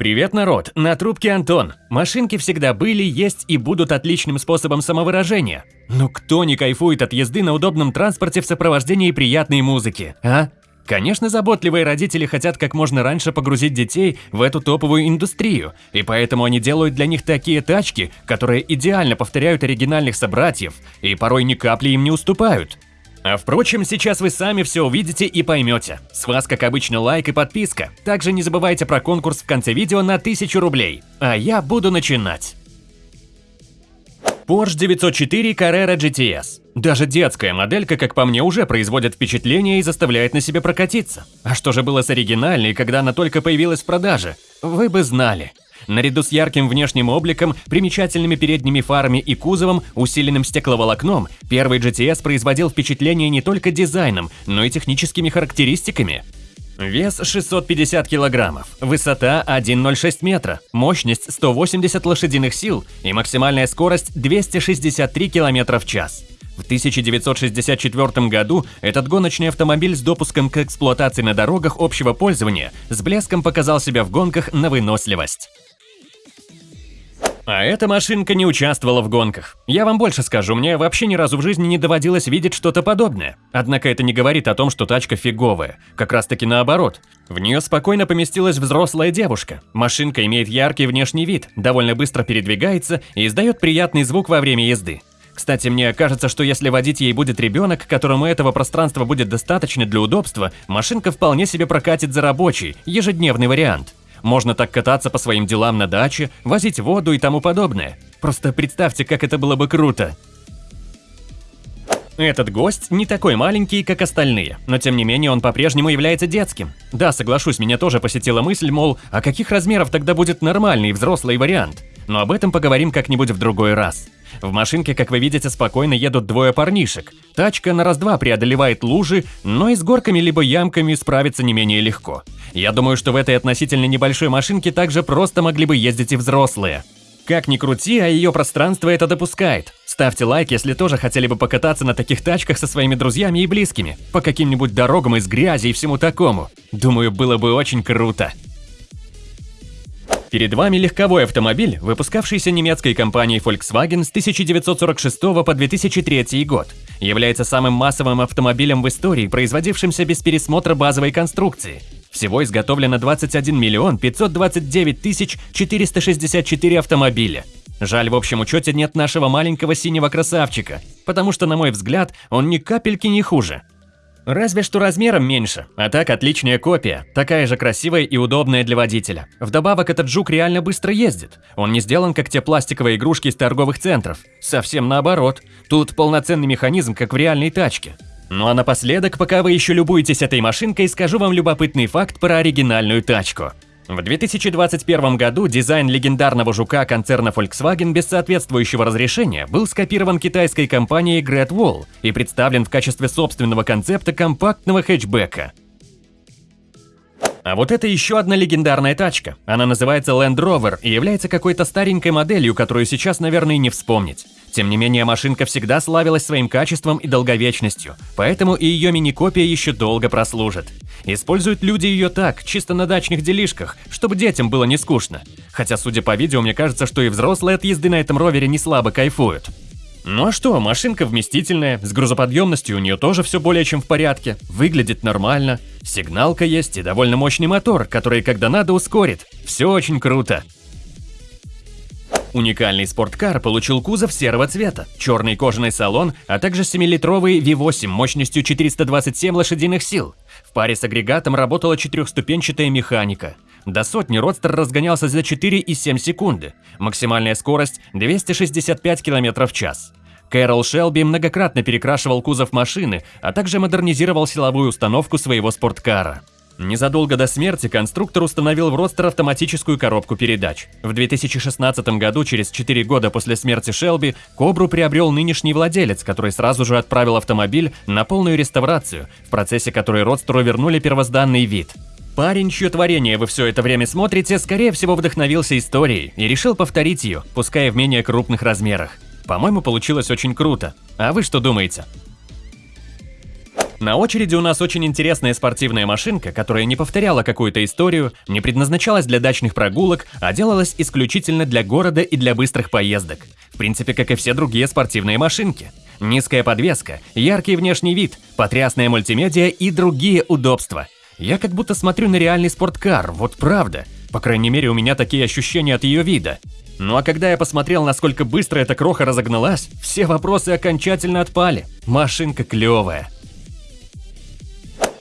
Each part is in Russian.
Привет, народ! На трубке Антон. Машинки всегда были, есть и будут отличным способом самовыражения. Но кто не кайфует от езды на удобном транспорте в сопровождении приятной музыки, а? Конечно, заботливые родители хотят как можно раньше погрузить детей в эту топовую индустрию, и поэтому они делают для них такие тачки, которые идеально повторяют оригинальных собратьев и порой ни капли им не уступают. А впрочем, сейчас вы сами все увидите и поймете. С вас, как обычно, лайк и подписка. Также не забывайте про конкурс в конце видео на 1000 рублей. А я буду начинать. Porsche 904 Carrera GTS. Даже детская моделька, как по мне, уже производит впечатление и заставляет на себе прокатиться. А что же было с оригинальной, когда она только появилась в продаже? Вы бы знали. Наряду с ярким внешним обликом, примечательными передними фарами и кузовом, усиленным стекловолокном, первый GTS производил впечатление не только дизайном, но и техническими характеристиками. Вес 650 килограммов, высота 1,06 метра, мощность 180 лошадиных сил и максимальная скорость 263 километра в час. В 1964 году этот гоночный автомобиль с допуском к эксплуатации на дорогах общего пользования с блеском показал себя в гонках на выносливость. А эта машинка не участвовала в гонках. Я вам больше скажу, мне вообще ни разу в жизни не доводилось видеть что-то подобное. Однако это не говорит о том, что тачка фиговая. Как раз таки наоборот. В нее спокойно поместилась взрослая девушка. Машинка имеет яркий внешний вид, довольно быстро передвигается и издает приятный звук во время езды. Кстати, мне кажется, что если водить ей будет ребенок, которому этого пространства будет достаточно для удобства, машинка вполне себе прокатит за рабочий, ежедневный вариант. Можно так кататься по своим делам на даче, возить воду и тому подобное. Просто представьте, как это было бы круто. Этот гость не такой маленький, как остальные, но тем не менее он по-прежнему является детским. Да, соглашусь, меня тоже посетила мысль, мол, а каких размеров тогда будет нормальный взрослый вариант? Но об этом поговорим как-нибудь в другой раз. В машинке, как вы видите, спокойно едут двое парнишек. Тачка на раз-два преодолевает лужи, но и с горками либо ямками справиться не менее легко. Я думаю, что в этой относительно небольшой машинке также просто могли бы ездить и взрослые. Как ни крути, а ее пространство это допускает. Ставьте лайк, если тоже хотели бы покататься на таких тачках со своими друзьями и близкими, по каким-нибудь дорогам из грязи и всему такому. Думаю, было бы очень круто. Перед вами легковой автомобиль, выпускавшийся немецкой компанией Volkswagen с 1946 по 2003 год. Является самым массовым автомобилем в истории, производившимся без пересмотра базовой конструкции. Всего изготовлено 21 миллион 529 тысяч 464 автомобиля. Жаль, в общем учете нет нашего маленького синего красавчика, потому что, на мой взгляд, он ни капельки не хуже. Разве что размером меньше, а так отличная копия, такая же красивая и удобная для водителя. Вдобавок этот жук реально быстро ездит, он не сделан как те пластиковые игрушки из торговых центров. Совсем наоборот, тут полноценный механизм, как в реальной тачке. Ну а напоследок, пока вы еще любуетесь этой машинкой, скажу вам любопытный факт про оригинальную тачку. В 2021 году дизайн легендарного жука концерна Volkswagen без соответствующего разрешения был скопирован китайской компанией Great Wall и представлен в качестве собственного концепта компактного хэтчбека. А вот это еще одна легендарная тачка. Она называется Land Rover и является какой-то старенькой моделью, которую сейчас, наверное, не вспомнить. Тем не менее, машинка всегда славилась своим качеством и долговечностью, поэтому и ее мини-копия еще долго прослужит. Используют люди ее так, чисто на дачных делишках, чтобы детям было не скучно. Хотя, судя по видео, мне кажется, что и взрослые от езды на этом ровере не слабо кайфуют. Ну а что, машинка вместительная, с грузоподъемностью у нее тоже все более чем в порядке, выглядит нормально, сигналка есть и довольно мощный мотор, который когда надо ускорит. Все очень круто. Уникальный спорткар получил кузов серого цвета, черный кожаный салон, а также 7-литровый V8 мощностью 427 лошадиных сил. В паре с агрегатом работала четырехступенчатая механика. До сотни Родстер разгонялся за 4,7 секунды. Максимальная скорость 265 км в час. Кэрол Шелби многократно перекрашивал кузов машины, а также модернизировал силовую установку своего спорткара. Незадолго до смерти конструктор установил в Родстер автоматическую коробку передач. В 2016 году, через 4 года после смерти Шелби, Кобру приобрел нынешний владелец, который сразу же отправил автомобиль на полную реставрацию, в процессе которой Родстеру вернули первозданный вид. Парень, чье творение вы все это время смотрите, скорее всего вдохновился историей и решил повторить ее, пускай в менее крупных размерах. По-моему, получилось очень круто. А вы что думаете? На очереди у нас очень интересная спортивная машинка, которая не повторяла какую-то историю, не предназначалась для дачных прогулок, а делалась исключительно для города и для быстрых поездок. В принципе, как и все другие спортивные машинки. Низкая подвеска, яркий внешний вид, потрясная мультимедиа и другие удобства. Я как будто смотрю на реальный спорткар, вот правда. По крайней мере, у меня такие ощущения от ее вида. Ну а когда я посмотрел, насколько быстро эта кроха разогналась, все вопросы окончательно отпали. Машинка клевая.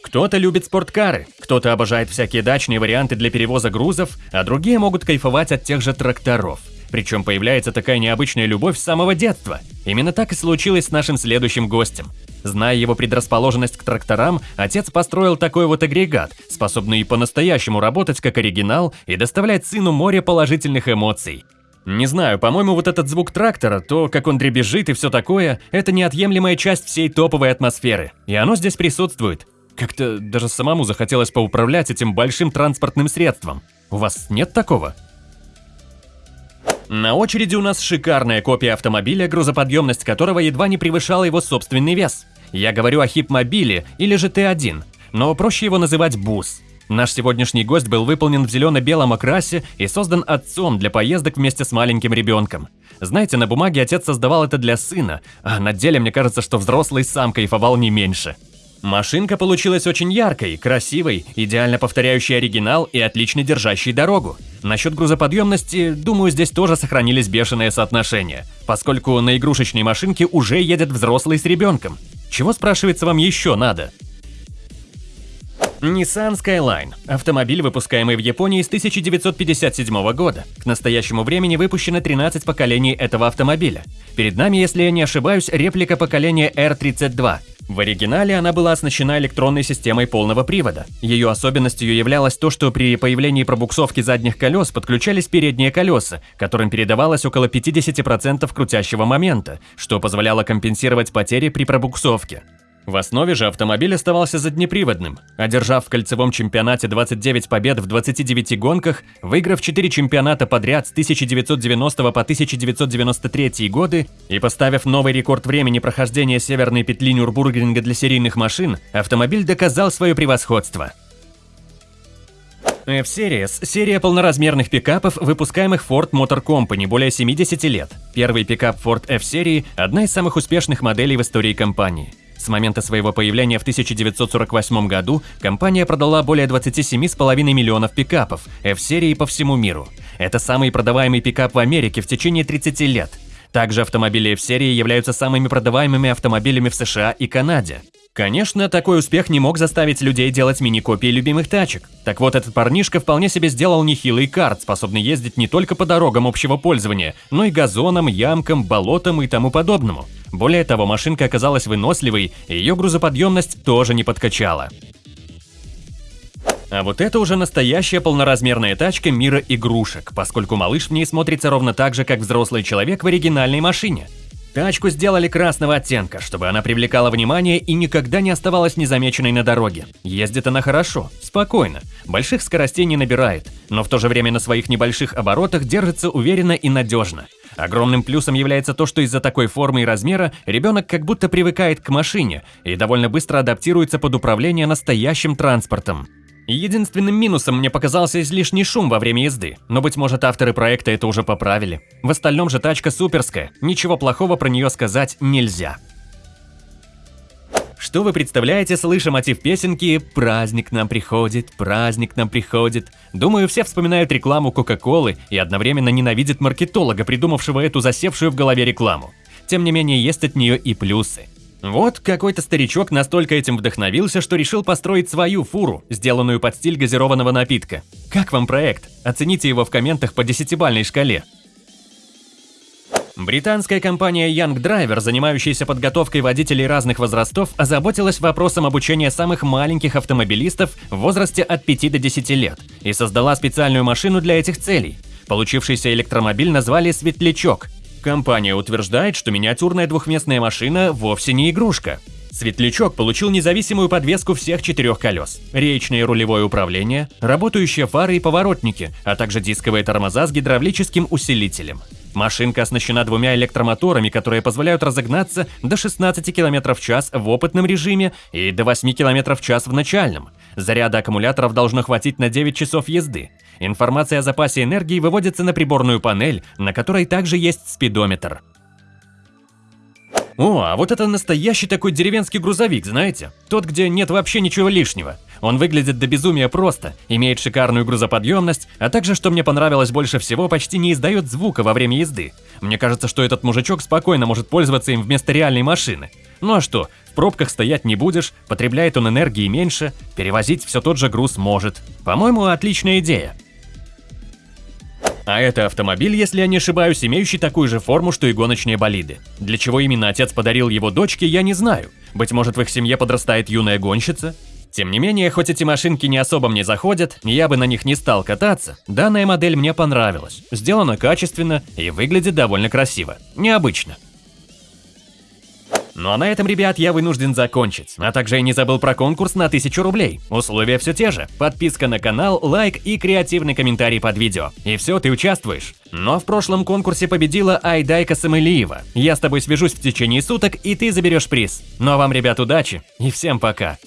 Кто-то любит спорткары, кто-то обожает всякие дачные варианты для перевоза грузов, а другие могут кайфовать от тех же тракторов. Причем появляется такая необычная любовь с самого детства. Именно так и случилось с нашим следующим гостем. Зная его предрасположенность к тракторам, отец построил такой вот агрегат, способный по-настоящему работать как оригинал и доставлять сыну море положительных эмоций. Не знаю, по-моему, вот этот звук трактора, то, как он дребезжит и все такое, это неотъемлемая часть всей топовой атмосферы. И оно здесь присутствует. Как-то даже самому захотелось поуправлять этим большим транспортным средством. У вас нет такого? На очереди у нас шикарная копия автомобиля, грузоподъемность которого едва не превышала его собственный вес. Я говорю о хип-мобиле или же Т1, но проще его называть бус. Наш сегодняшний гость был выполнен в зелено-белом окрасе и создан отцом для поездок вместе с маленьким ребенком. Знаете, на бумаге отец создавал это для сына, а на деле мне кажется, что взрослый сам кайфовал не меньше. Машинка получилась очень яркой, красивой, идеально повторяющей оригинал и отлично держащей дорогу. Насчет грузоподъемности, думаю, здесь тоже сохранились бешеные соотношения, поскольку на игрушечной машинке уже едет взрослый с ребенком. Чего, спрашивается, вам еще надо? Nissan Skyline – автомобиль, выпускаемый в Японии с 1957 года. К настоящему времени выпущено 13 поколений этого автомобиля. Перед нами, если я не ошибаюсь, реплика поколения R32. В оригинале она была оснащена электронной системой полного привода. Ее особенностью являлось то, что при появлении пробуксовки задних колес подключались передние колеса, которым передавалось около 50% крутящего момента, что позволяло компенсировать потери при пробуксовке. В основе же автомобиль оставался заднеприводным, одержав в кольцевом чемпионате 29 побед в 29 гонках, выиграв 4 чемпионата подряд с 1990 по 1993 годы и поставив новый рекорд времени прохождения северной петли Нюрбургринга для серийных машин, автомобиль доказал свое превосходство. F-Series – серия полноразмерных пикапов, выпускаемых Ford Motor Company более 70 лет. Первый пикап Ford F-серии – одна из самых успешных моделей в истории компании. С момента своего появления в 1948 году компания продала более 27,5 миллионов пикапов F-серии по всему миру. Это самый продаваемый пикап в Америке в течение 30 лет. Также автомобили F-серии являются самыми продаваемыми автомобилями в США и Канаде. Конечно, такой успех не мог заставить людей делать мини-копии любимых тачек. Так вот, этот парнишка вполне себе сделал нехилый карт, способный ездить не только по дорогам общего пользования, но и газонам, ямкам, болотам и тому подобному. Более того, машинка оказалась выносливой, и ее грузоподъемность тоже не подкачала. А вот это уже настоящая полноразмерная тачка мира игрушек, поскольку малыш в ней смотрится ровно так же, как взрослый человек в оригинальной машине. Тачку сделали красного оттенка, чтобы она привлекала внимание и никогда не оставалась незамеченной на дороге. Ездит она хорошо, спокойно, больших скоростей не набирает, но в то же время на своих небольших оборотах держится уверенно и надежно. Огромным плюсом является то, что из-за такой формы и размера ребенок как будто привыкает к машине и довольно быстро адаптируется под управление настоящим транспортом. Единственным минусом мне показался излишний шум во время езды, но, быть может, авторы проекта это уже поправили. В остальном же тачка суперская, ничего плохого про нее сказать нельзя. Что вы представляете, слыша мотив песенки «Праздник нам приходит, праздник нам приходит»? Думаю, все вспоминают рекламу Кока-Колы и одновременно ненавидят маркетолога, придумавшего эту засевшую в голове рекламу. Тем не менее, есть от нее и плюсы. Вот какой-то старичок настолько этим вдохновился, что решил построить свою фуру, сделанную под стиль газированного напитка. Как вам проект? Оцените его в комментах по десятибальной шкале. Британская компания Young Driver, занимающаяся подготовкой водителей разных возрастов, озаботилась вопросом обучения самых маленьких автомобилистов в возрасте от 5 до 10 лет и создала специальную машину для этих целей. Получившийся электромобиль назвали «Светлячок», Компания утверждает, что миниатюрная двухместная машина вовсе не игрушка. Светлячок получил независимую подвеску всех четырех колес, речное рулевое управление, работающие фары и поворотники, а также дисковые тормоза с гидравлическим усилителем. Машинка оснащена двумя электромоторами, которые позволяют разогнаться до 16 км в час в опытном режиме и до 8 км в час в начальном. Заряда аккумуляторов должно хватить на 9 часов езды. Информация о запасе энергии выводится на приборную панель, на которой также есть спидометр. О, а вот это настоящий такой деревенский грузовик, знаете? Тот, где нет вообще ничего лишнего. Он выглядит до безумия просто, имеет шикарную грузоподъемность, а также, что мне понравилось больше всего, почти не издает звука во время езды. Мне кажется, что этот мужичок спокойно может пользоваться им вместо реальной машины. Ну а что, в пробках стоять не будешь, потребляет он энергии меньше, перевозить все тот же груз может. По-моему, отличная идея. А это автомобиль, если я не ошибаюсь, имеющий такую же форму, что и гоночные болиды. Для чего именно отец подарил его дочке, я не знаю. Быть может, в их семье подрастает юная гонщица? Тем не менее, хоть эти машинки не особо мне заходят, я бы на них не стал кататься, данная модель мне понравилась. Сделана качественно и выглядит довольно красиво. Необычно. Ну а на этом, ребят, я вынужден закончить. А также я не забыл про конкурс на 1000 рублей. Условия все те же. Подписка на канал, лайк и креативный комментарий под видео. И все, ты участвуешь. Но в прошлом конкурсе победила Айдайка Самылиева. Я с тобой свяжусь в течение суток, и ты заберешь приз. Ну а вам, ребят, удачи и всем пока.